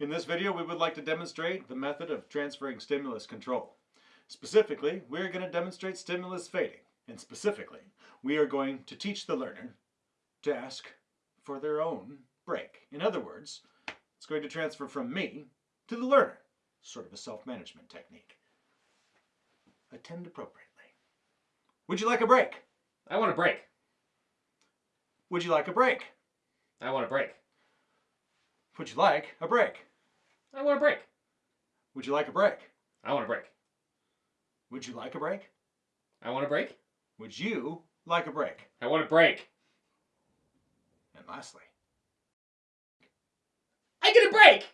In this video, we would like to demonstrate the method of transferring stimulus control. Specifically, we are going to demonstrate stimulus fading. And specifically, we are going to teach the learner to ask for their own break. In other words, it's going to transfer from me to the learner, sort of a self-management technique. Attend appropriately. Would you like a break? I want a break. Would you like a break? I want a break. Would you like a break? I want a break. Would you like a break? I want a break. Would you like a break? I want a break. Would you like a break? I want a break. And lastly, I get a break!